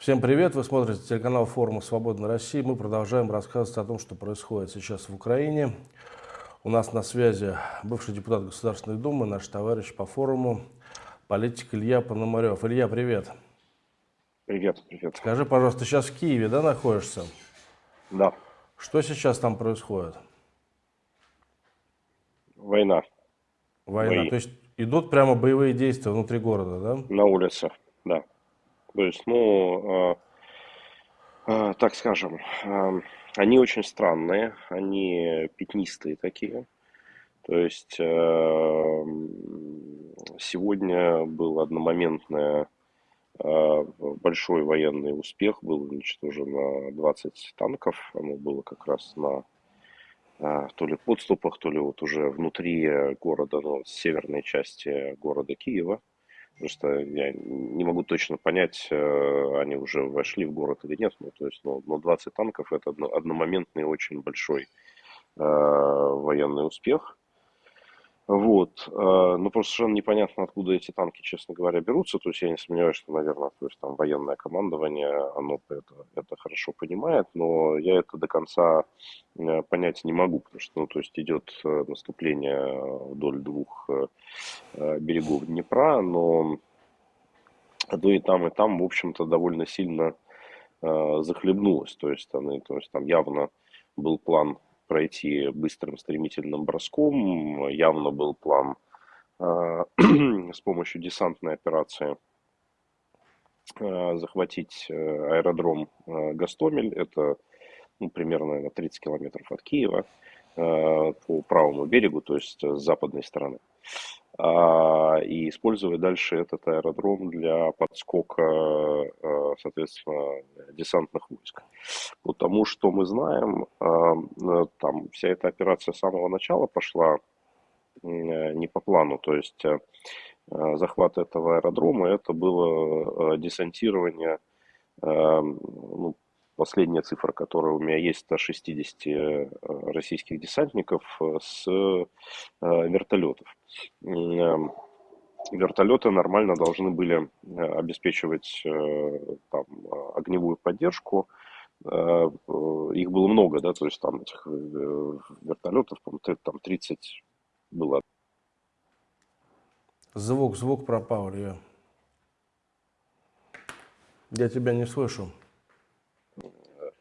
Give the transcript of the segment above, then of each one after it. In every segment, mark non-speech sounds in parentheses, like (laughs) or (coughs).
Всем привет! Вы смотрите телеканал форума «Свободной России». Мы продолжаем рассказывать о том, что происходит сейчас в Украине. У нас на связи бывший депутат Государственной Думы, наш товарищ по форуму, политик Илья Пономарев. Илья, привет! Привет, привет. Скажи, пожалуйста, сейчас в Киеве, да, находишься? Да. Что сейчас там происходит? Война. Война. Бои. То есть идут прямо боевые действия внутри города, да? На улице, да. То есть, ну, э, э, так скажем, э, они очень странные, они пятнистые такие. То есть сегодня был одномоментный большой военный успех, был уничтожено 20 танков, оно было как раз на то ли подступах, то ли вот уже внутри города, ну, северной части города Киева. Просто я не могу точно понять, э, они уже вошли в город или нет. Ну, то есть, ну, но 20 танков это одномоментный очень большой э, военный успех. Вот. Э, ну, просто совершенно непонятно, откуда эти танки, честно говоря, берутся. То есть я не сомневаюсь, что, наверное, то есть там военное командование, оно это, это хорошо понимает, но я это до конца э, понять не могу, потому что, ну, то есть идет э, наступление вдоль двух берегов Днепра, но то и там, и там, в общем-то, довольно сильно захлебнулось. То есть, они, то есть там явно был план пройти быстрым стремительным броском. Явно был план э, (clears throat) с помощью десантной операции э, захватить э, аэродром э, Гастомель. Это ну, примерно 30 километров от Киева э, по правому берегу, то есть с западной стороны. А, и использовать дальше этот аэродром для подскока, а, соответственно, десантных войск. Потому что мы знаем, а, там вся эта операция с самого начала пошла не по плану, то есть захват этого аэродрома, это было десантирование ну, Последняя цифра, которая у меня есть, 160 э, российских десантников э, с э, вертолетов. Эм, вертолеты нормально должны были обеспечивать там, огневую поддержку. Их было много, да, то есть там этих вертолетов, там 30 было. Звук, звук пропал, я. Я тебя не слышу.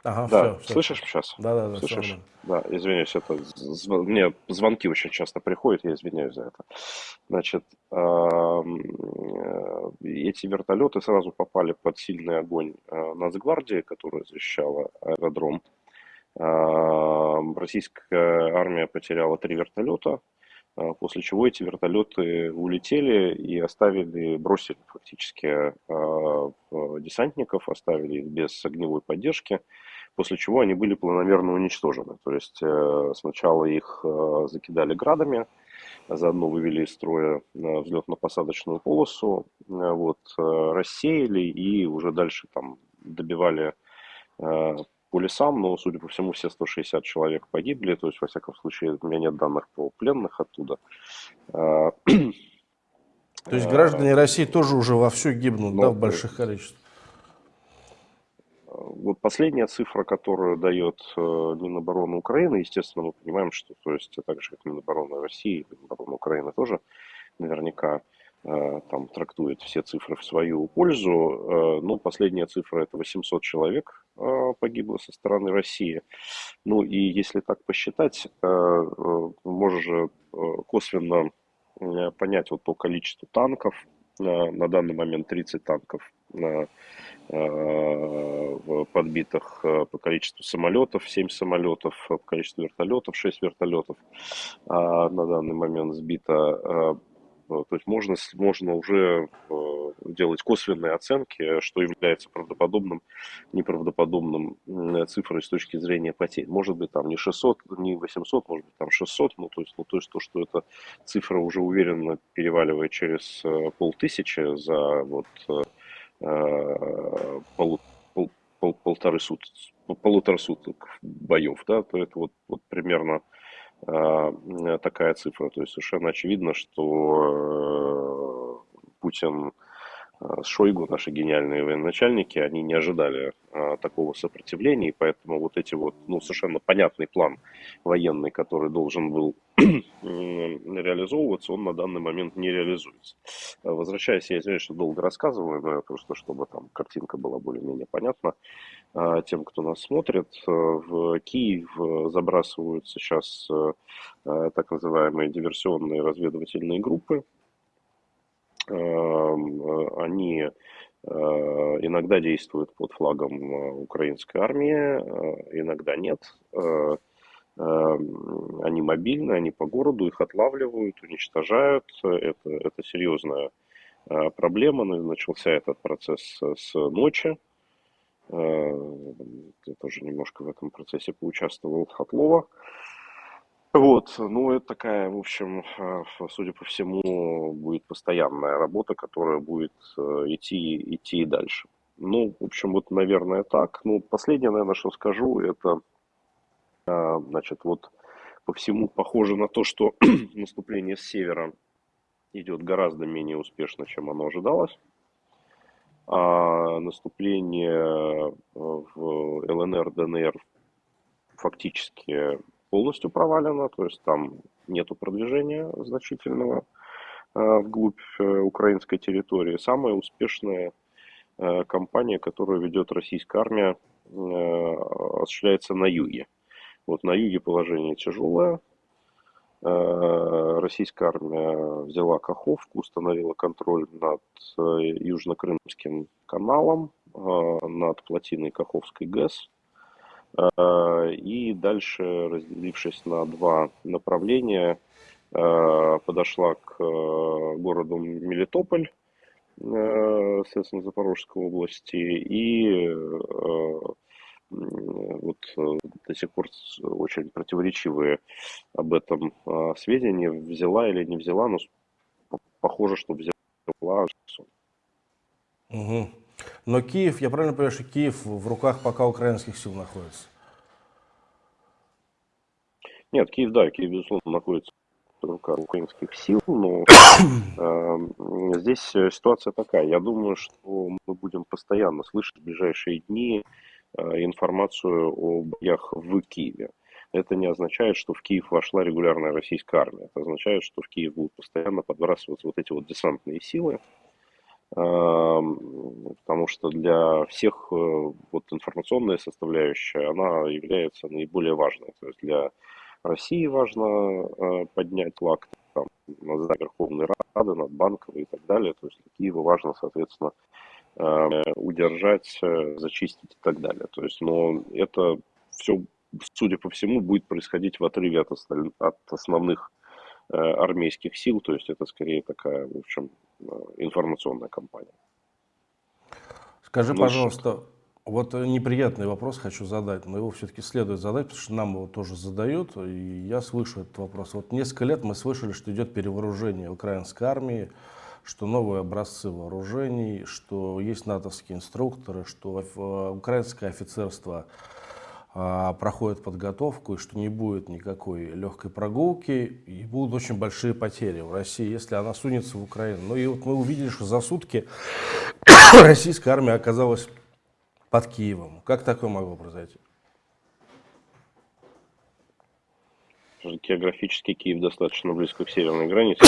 Ага, да, все, слышишь все. сейчас? Да, да, да. Слышишь? Да, извиняюсь, это мне звонки очень часто приходят, я извиняюсь за это. Значит, э, эти вертолеты сразу попали под сильный огонь э, Нацгвардии, которая защищала аэродром. Российская армия потеряла три вертолета, э, после чего эти вертолеты улетели и оставили, бросили фактически десантников, оставили их без огневой поддержки после чего они были планомерно уничтожены. То есть э, сначала их э, закидали градами, заодно вывели из строя э, взлетно-посадочную полосу, вот, рассеяли и уже дальше там добивали по лесам, но, судя по всему, все 160 человек погибли, то есть, во всяком случае, у меня нет данных по пленных оттуда. То есть граждане России тоже уже вовсю гибнут, но, да, в больших количествах? Вот последняя цифра, которую дает э, Минобороны Украины, естественно, мы понимаем, что, то есть, так же, как Минобороны России, Минобороны Украины тоже наверняка э, там трактует все цифры в свою пользу. Э, ну, последняя цифра это 800 человек погибло со стороны России. Ну и если так посчитать, же косвенно понять вот по количеству танков, на данный момент 30 танков подбитых э, по количеству самолетов, 7 самолетов, по количеству вертолетов, 6 вертолетов а на данный момент сбито. Э, то есть можно, можно уже делать косвенные оценки, что является правдоподобным, неправдоподобным цифрой с точки зрения потерь. Может быть, там не 600, не 800, может быть, там 600, ну, то есть, ну, то есть то, что эта цифра уже уверенно переваливает через полтысячи за вот Полу, пол, пол, полторы суток, полутора суток боев, да, то это вот, вот примерно э, такая цифра. То есть совершенно очевидно, что э, Путин Шойгу, наши гениальные военачальники, они не ожидали а, такого сопротивления, и поэтому вот эти вот, ну, совершенно понятный план военный, который должен был (clears throat) реализовываться, он на данный момент не реализуется. Возвращаясь, я извиняюсь, что долго рассказываю, но просто чтобы там картинка была более-менее понятна а, тем, кто нас смотрит. В Киев забрасывают сейчас а, так называемые диверсионные разведывательные группы, э, они э, иногда действуют под флагом э, украинской армии, иногда нет. Эм, они мобильны, они по городу, их отлавливают, уничтожают. Это, это серьезная проблема. Начался этот процесс с ночи. Я тоже немножко в этом процессе поучаствовал от Лова. Вот, ну это такая, в общем, э, судя по всему, будет постоянная работа, которая будет э, идти, идти и дальше. Ну, в общем, вот, наверное, так. Ну, последнее, наверное, что скажу, это, э, значит, вот по всему похоже на то, что (clears throat) наступление с севера идет гораздо менее успешно, чем оно ожидалось. А наступление в ЛНР, ДНР фактически полностью провалена, то есть там нету продвижения значительного э, вглубь э, украинской территории. Самая успешная э, кампания, которую ведет российская армия, осуществляется на юге. Вот на юге положение тяжелое. Российская армия взяла Каховку, установила контроль над Южно-Крымским каналом, над плотиной Каховской ГЭС. Э, и дальше, разделившись на два направления, э, подошла к э, городу Мелитополь, соответственно, Запорожской области, и вот до сих пор очень противоречивые об этом сведения, взяла или не взяла, но похоже, что взяла. Угу. Но Киев, я правильно понимаю, что Киев в руках пока украинских сил находится? Нет, Киев, да, Киев, безусловно, находится в руках украинских сил, но (coughs) э, здесь ситуация такая. Я думаю, что мы будем постоянно слышать в ближайшие дни э, информацию о боях в Киеве. Это не означает, что в Киев вошла регулярная российская армия. Это означает, что в Киев будут постоянно подбрасываться вот эти вот десантные силы, потому что для всех э, вот информационная составляющая, она является наиболее важной. То есть для России важно э, поднять флаг там, над Верховной Рады, над Банковой и так далее. То есть для Киева важно, соответственно, э, удержать, зачистить и так далее. То есть, но это все, судя по всему, будет происходить в отрыве от, основных армейских сил. То есть это скорее такая, в общем, информационная кампания. Скажи, ну, пожалуйста, вот неприятный вопрос хочу задать, но его все-таки следует задать, потому что нам его тоже задают, и я слышу этот вопрос. Вот несколько лет мы слышали, что идет перевооружение украинской армии, что новые образцы вооружений, что есть натовские инструкторы, что э, украинское офицерство а, проходит подготовку, и что не будет никакой легкой прогулки, и будут очень большие потери в России, если она сунется в Украину. Ну и вот мы увидели, что за сутки (coughs) российская армия оказалась под Киевом. Как такое могло произойти? Географически Киев достаточно близко к северной границе.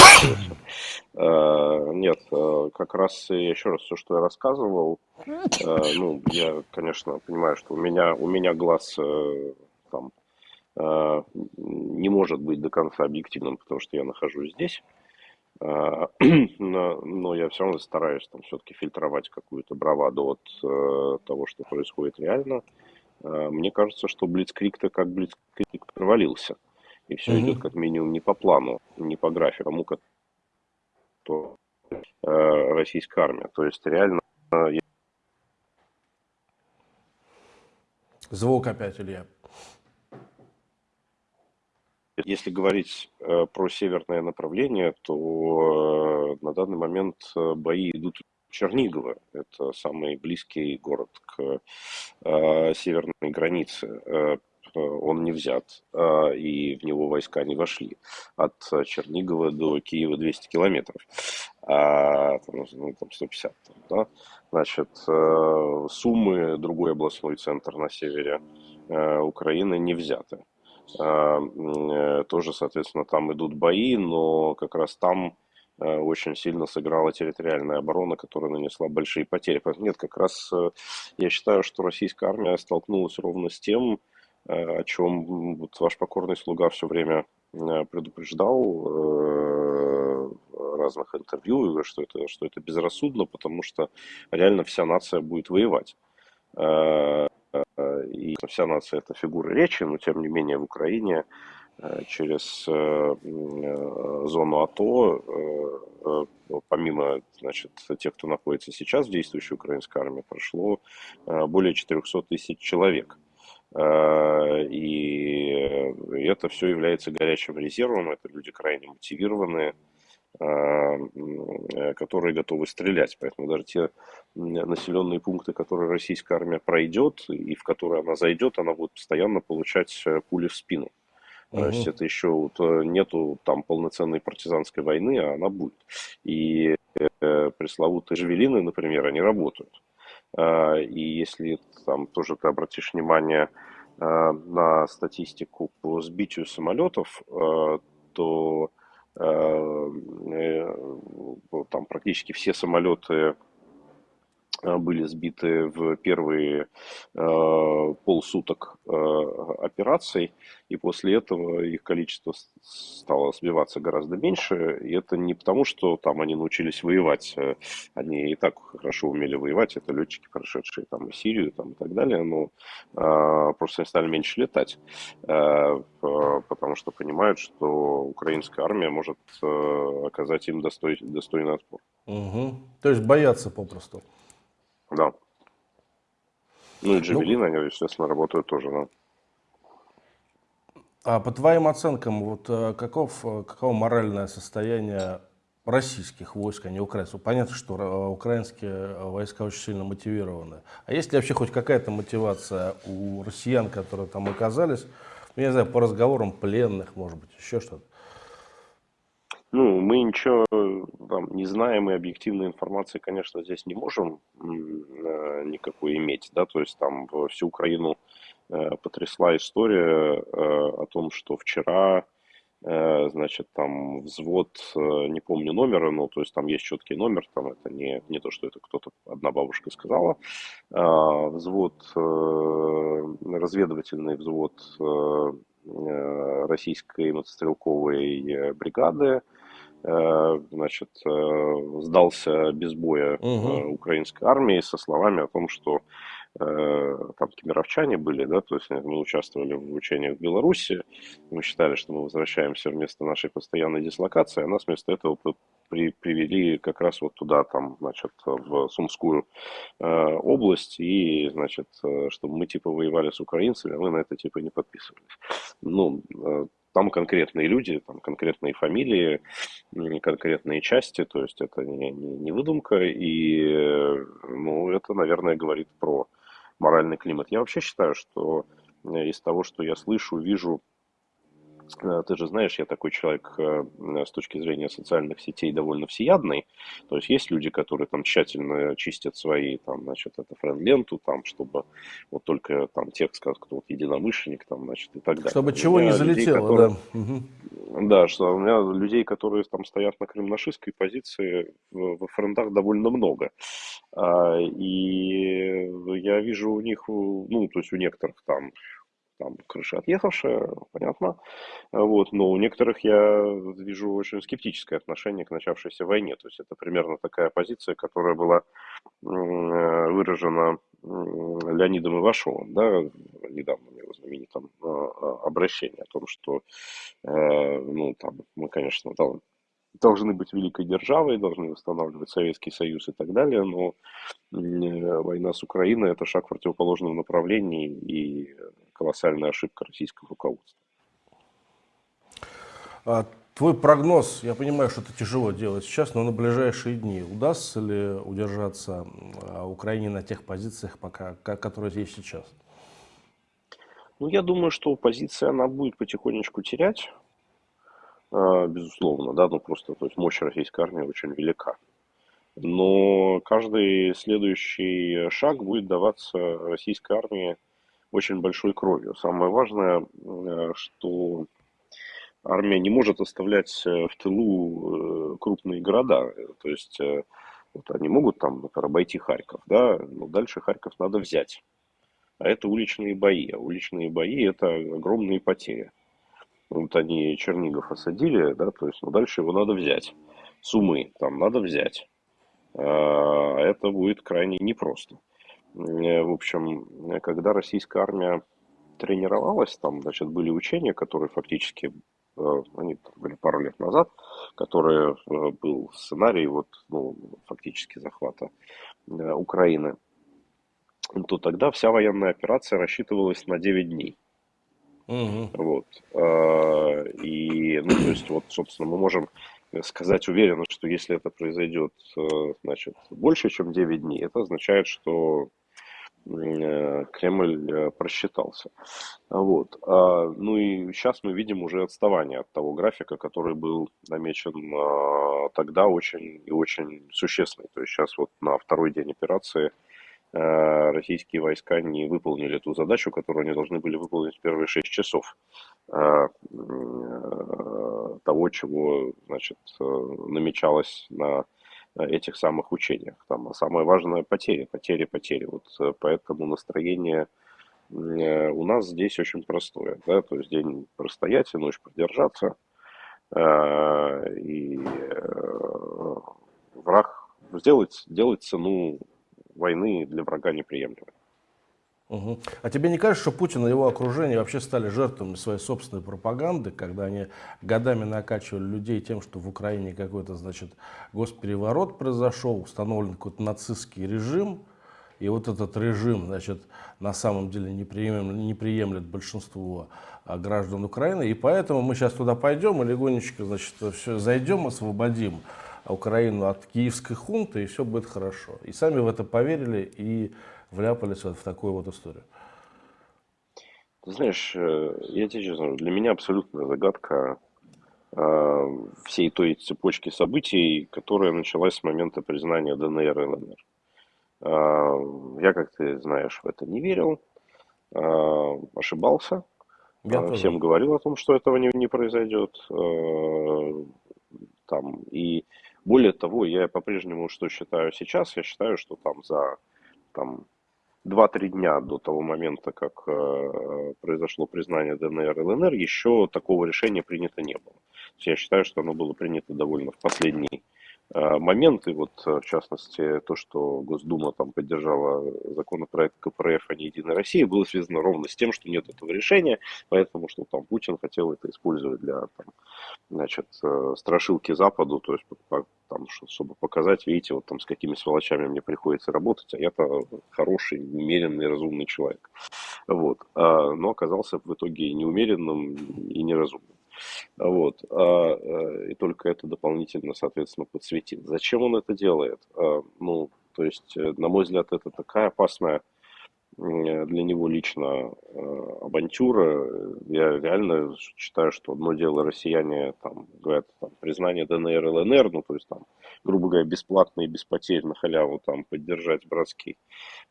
А, (coughs) нет, а, как раз еще раз все, что я рассказывал, а, ну, я, конечно, понимаю, что у меня, у меня глаз э, там не может быть до конца объективным, потому что я нахожусь здесь. (coughs) Но, но я все равно стараюсь там все-таки фильтровать какую-то браваду от э, того, что происходит реально. Мне кажется, что Блицкрик-то как Блицкрик провалился. И все mm-hmm. идет как минимум не по плану, не по графику, как то э, российская армия. То есть реально... Э, Звук опять, Илья. Если говорить э, про северное направление, то э, на данный момент э, бои идут в Чернигово. Это самый близкий город к э, северной границе. Э, он не взят, и в него войска не вошли. От Чернигова до Киева 200 километров, а там, ну, там 150. да? Значит, Суммы, другой областной центр на севере Украины, не взяты. Тоже, соответственно, там идут бои, но как раз там Э, очень сильно сыграла территориальная оборона, которая нанесла большие потери. Нет, как раз э, я считаю, что российская армия столкнулась ровно с тем, э, о чем вот ваш покорный слуга все время предупреждал в разных интервью, что это, что это безрассудно, потому что реально вся нация будет воевать. И вся нация это фигура речи, но тем не менее в Украине Э, через э, э, зону АТО, помимо значит, тех, кто находится сейчас в действующей украинской армии, прошло более 400 тысяч человек. И это все является горячим резервом, это люди крайне мотивированные, которые готовы стрелять. Поэтому даже те населенные пункты, которые российская армия пройдет и в которые она зайдет, она будет постоянно получать пули в спину. То есть это еще вот э, нету там полноценной партизанской войны, а она будет. И э, пресловутые жавелины, например, они работают. Э, и если там тоже ты обратишь внимание э, на статистику по сбитию самолетов, э, то там практически все самолеты были сбиты в первые э, полсуток э, операций, и после этого их количество стало сбиваться гораздо меньше. И это не потому, что там они научились воевать, э, они и так хорошо умели воевать, это летчики, прошедшие там и Сирию там, и так далее, но э, просто они стали меньше летать, э, потому что понимают, что украинская армия может э, оказать им достой, достойный отпор. Угу. То есть боятся попросту. Да. Ну и Джавелин, ну, они, естественно, работают тоже, да. А по твоим оценкам, вот э, каков, э, каково моральное состояние российских войск, а не украинских? Понятно, что э, украинские войска очень сильно мотивированы. А есть ли вообще хоть какая-то мотивация у россиян, которые там оказались? Ну, я не знаю, по разговорам пленных, может быть, еще что-то? Ну, мы ничего там, не знаем и объективной информации, конечно, здесь не можем э, никакой иметь, да, то есть там всю Украину э, потрясла история э, о том, что вчера, э, значит, там взвод, э, не помню номера, но то есть там есть четкий номер, там это не, не то, что это кто-то, одна бабушка сказала, э, взвод, э, разведывательный взвод э, э российской мотострелковой э, бригады, Э, значит, э, сдался без боя угу. украинской армии со словами о том, что там кемеровчане были, да, то есть мы участвовали в учениях в Беларуси, мы считали, что мы возвращаемся вместо нашей постоянной дислокации, а нас вместо этого при, привели как раз вот туда, там, значит, в Сумскую э, область, и, значит, чтобы мы типа воевали с украинцами, а мы на это типа не подписывались. Ну, там конкретные люди, там конкретные фамилии, конкретные части, то есть это не, не, не выдумка, и ну, это, наверное, говорит про моральный климат. Я вообще считаю, что из того, что я слышу, вижу Э, ты же знаешь, я такой человек э, с точки зрения социальных сетей довольно всеядный. То есть есть люди, которые там тщательно чистят свои, там, значит, это френд-ленту, там, чтобы вот только там текст, как кто вот единомышленник, там, значит, и так далее. Чтобы чего не залетело, людей, которые, да. Да, что у меня людей, которые там стоят на крымнашистской позиции, в, в френдах довольно много. А, и я вижу у них, ну, то есть у некоторых там там крыша отъехавшая, понятно. Вот, но у некоторых я вижу очень скептическое отношение к начавшейся войне. То есть это примерно такая позиция, которая была выражена Леонидом Ивашовым, да, недавно в его знаменитом а, а, обращении о том, что, э, ну, там, мы, конечно, должны быть великой державой, должны восстанавливать Советский Союз и так далее, но война с Украиной – это шаг в противоположном направлении и колоссальная ошибка российского руководства. А твой прогноз, я понимаю, что это тяжело делать сейчас, но на ближайшие дни удастся ли удержаться а, Украине на тех позициях, пока, которые есть сейчас? Ну, я думаю, что оппозиция, она будет потихонечку терять, э, безусловно, да, ну просто, то есть мощь российской армии очень велика. Но каждый следующий шаг будет даваться российской армии очень большой кровью. Самое важное, э, что армия не может оставлять э, в тылу э, крупные города. То есть вот они могут там, например, обойти Харьков, да, но дальше Харьков надо взять. А это уличные бои. А уличные бои это огромные потери. Вот они Чернигов осадили, да, то есть, ну, дальше его надо взять. Сумы там надо взять. А это будет крайне непросто. Э, в общем, когда российская армия тренировалась, там, значит, были учения, которые фактически, э, они были пару лет назад, которые э, был сценарий вот, ну, фактически захвата Украины, то тогда вся военная операция рассчитывалась на 9 дней. Угу. Вот. И, ну, то есть, вот, собственно, мы можем сказать уверенно, что если это произойдет, значит, больше, чем 9 дней, это означает, что Э, Кремль э, просчитался. Вот. А, ну и сейчас мы видим уже отставание от того графика, который был намечен а, тогда очень и очень существенный. То есть сейчас вот на второй день операции э, российские войска не выполнили ту задачу, которую они должны были выполнить в первые шесть часов того, чего значит, намечалось на этих самых учениях. Там, самое важное – потери, потери, потери. Вот э, поэтому настроение э, у нас здесь очень простое. Да? То есть день простоять и ночь продержаться. Э, и враг сделать, сделать цену войны для врага неприемлемой. Угу. А тебе не кажется, что Путин и его окружение вообще стали жертвами своей собственной пропаганды, когда они годами накачивали людей тем, что в Украине какой-то, значит, госпереворот произошел, установлен какой-то нацистский режим, и вот этот режим, значит, на самом деле не приемлет, не приемлет большинство а, граждан Украины, и поэтому мы сейчас туда пойдем и легонечко, значит, все зайдем, освободим Украину от киевской хунты, и все будет хорошо. И сами в это поверили, и вляпались вот в такую вот историю? Ты знаешь, э, я тебе честно для меня абсолютная загадка э, всей той цепочки событий, которая началась с момента признания ДНР и ЛНР. Э, я, как ты знаешь, в это не верил, э, ошибался. Я э, Всем говорил о том, что этого не, не произойдет. Там, и более того, я по-прежнему что считаю сейчас, я считаю, что там за там, 2-3 дня до того момента, как э, произошло признание ДНР и ЛНР, еще такого решения принято не было. Я считаю, что оно было принято довольно в последний моменты, вот э, в частности то, что Госдума там поддержала законопроект КПРФ, а не Единая Россия, было связано ровно с тем, что нет этого решения, поэтому что там Путин хотел это использовать для там, значит, э, страшилки Западу, то есть там, чтобы показать, видите, вот там с какими сволочами мне приходится работать, а я-то хороший, умеренный, разумный человек. Вот. А, но оказался в итоге неумеренным и неразумным. Вот. А, э, и только это дополнительно, соответственно, подсветит. Зачем он это делает? А, ну, то есть, э, на мой взгляд, это такая опасная для него лично э, авантюра. Я реально считаю, что одно дело россияне там говорят там, признание ДНР, ЛНР, ну то есть там, грубо говоря, бесплатно и без потерь на халяву там поддержать братский,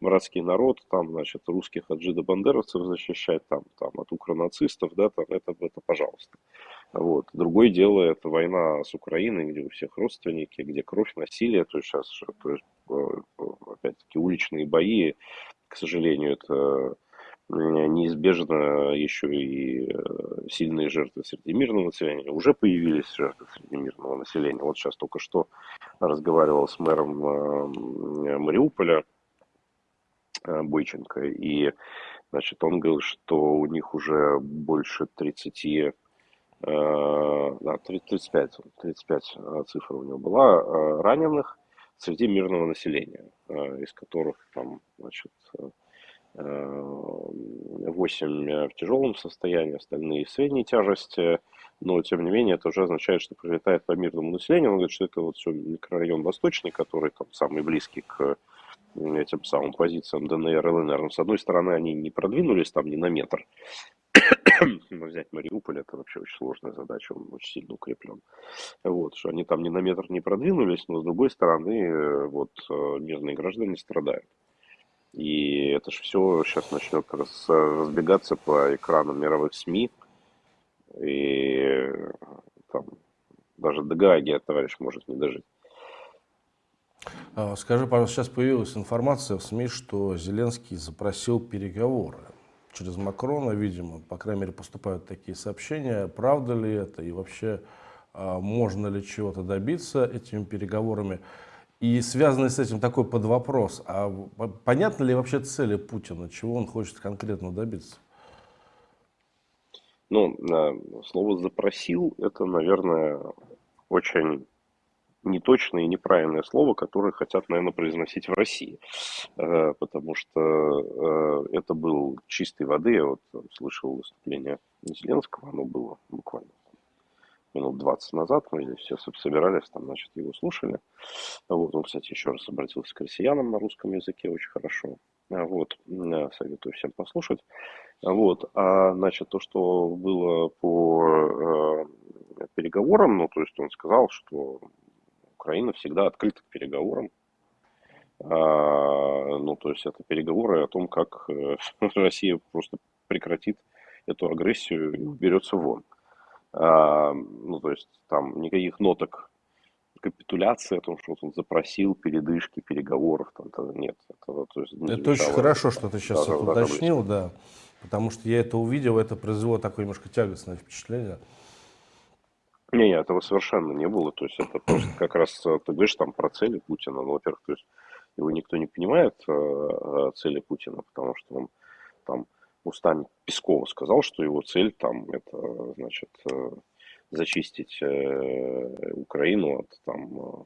братский народ, там, значит, русских от жидобандеровцев защищать, там, там, от укронацистов, да, там, это, это пожалуйста. Вот. Другое дело, это война с Украиной, где у всех родственники, где кровь, насилие, то есть сейчас, то есть, э, опять-таки, уличные бои, к сожалению, это неизбежно еще и э, сильные жертвы среди мирного населения. Уже появились жертвы среди мирного населения. Вот сейчас только что разговаривал с мэром э, Мариуполя э, Бойченко, и значит, он говорил, что у них уже больше 30 да, 35, 35 цифр у него была, раненых, среди мирного населения, э, из которых там, значит, 8 э, в тяжелом состоянии, остальные в средней тяжести, но тем не менее это уже означает, что прилетает по мирному населению. Он говорит, что это вот все микрорайон Восточный, который там самый близкий к этим самым позициям ДНР и ЛНР. Но, с одной стороны, они не продвинулись там ни на метр. (coughs) Но взять Мариуполь, это вообще очень сложная задача, он очень сильно укреплен. Вот, что они там ни на метр не продвинулись, но, с другой стороны, э, вот, э, мирные граждане страдают. И это же все сейчас начнет раз, разбегаться по экранам мировых СМИ. И там даже до Гааги товарищ может не дожить. А, скажи, пожалуйста, сейчас появилась информация в СМИ, что Зеленский запросил переговоры через Макрона, видимо, по крайней мере, поступают такие сообщения. Правда ли это и вообще а, можно ли чего-то добиться этими переговорами? И связанный с этим такой подвопрос, а понятно ли вообще цели Путина, чего он хочет конкретно добиться? Ну, слово «запросил» — это, наверное, очень неточное и неправильное слово, которое хотят, наверное, произносить в России. Э, потому что э, это был чистой воды. Я вот слышал выступление Зеленского, оно было буквально минут 20 назад, мы здесь все собирались, там, значит, его слушали. Вот, он, кстати, еще раз обратился к россиянам на русском языке очень хорошо. Вот, советую всем послушать. Вот, а, значит, то, что было по э, переговорам, ну, то есть он сказал, что Украина всегда открыта к переговорам. А, ну, то есть это переговоры о том, как э, (laughs) Россия просто прекратит эту агрессию и уберется вон. Ну, то есть там никаких ноток капитуляции, о том, что он запросил передышки, переговоров, там, -то нет. Это, то есть, не это очень хорошо, что ты сейчас да, это да, уточнил, да, потому что я это увидел, это произвело такое немножко тягостное впечатление. Не, не, этого совершенно не было, то есть это просто как раз, э, ты говоришь там про цели Путина, ну, во-первых, то есть его никто не понимает, э, э, цели Путина, потому что он там устами Пескова сказал, что его цель там это, значит, э, зачистить э, Украину от там э,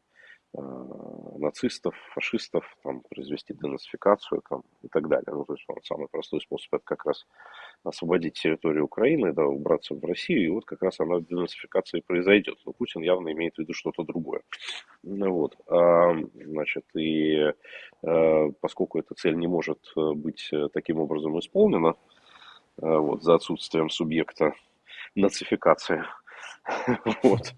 нацистов, фашистов, там, произвести денацификацию там, и так далее. Ну, то есть он самый простой способ это как раз освободить территорию Украины, да, убраться в Россию, и вот как раз она денацификация произойдет. Но Путин явно имеет в виду что-то другое. Ну, вот. А, значит, и а, поскольку эта цель не может быть таким образом исполнена, а, вот, за отсутствием субъекта нацификации, (laughs) вот,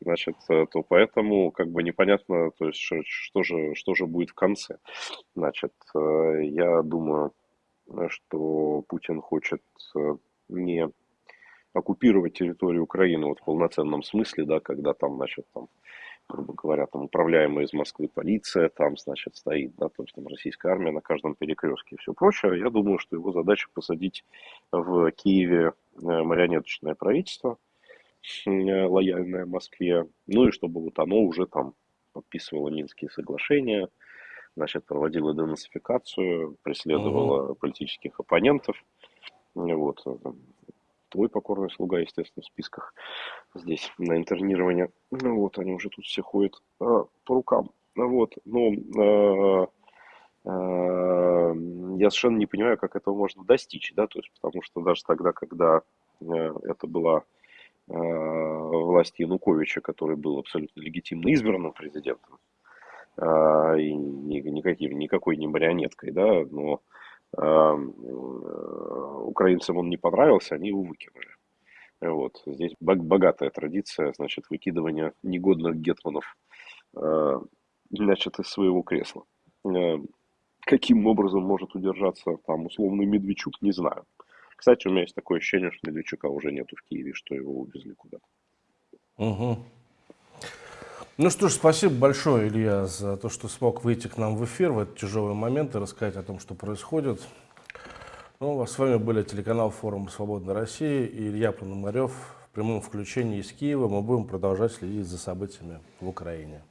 значит, э, то поэтому как бы непонятно, то есть что, же, что же будет в конце. Значит, э, я думаю, что Путин хочет э, не оккупировать территорию Украины вот в полноценном смысле, да, когда там, значит, там, грубо говоря, там управляемая из Москвы полиция, там, значит, стоит, да, то есть там российская армия на каждом перекрестке и все прочее. Я думаю, что его задача посадить в Киеве марионеточное правительство, лояльное Москве, ну и чтобы вот оно уже там подписывало Минские соглашения, значит, проводило денацификацию, преследовало угу. политических оппонентов. Вот. Э, твой покорный слуга, естественно, в списках здесь на интернирование. Ну вот, они уже тут все ходят э, по рукам. Вот, но э, э, я совершенно не понимаю, как этого можно достичь, да, то есть, потому что даже тогда, когда э, это была Э, власти Януковича, который был абсолютно легитимно избранным президентом, э, и никаким, никакой не марионеткой, да, но э, украинцам он не понравился, они его выкинули. Вот. Здесь богатая традиция, значит, выкидывания негодных гетманов, значит, из своего кресла. Каким образом может удержаться там условный Медведчук, не знаю. Кстати, у меня есть такое ощущение, что Медведчука уже нету в Киеве, что его увезли куда-то. Угу. Ну что ж, спасибо большое, Илья, за то, что смог выйти к нам в эфир в этот тяжелый момент и рассказать о том, что происходит. Ну, а с вами были телеканал Форум Свободной России и Илья Пономарев в прямом включении из Киева. Мы будем продолжать следить за событиями в Украине.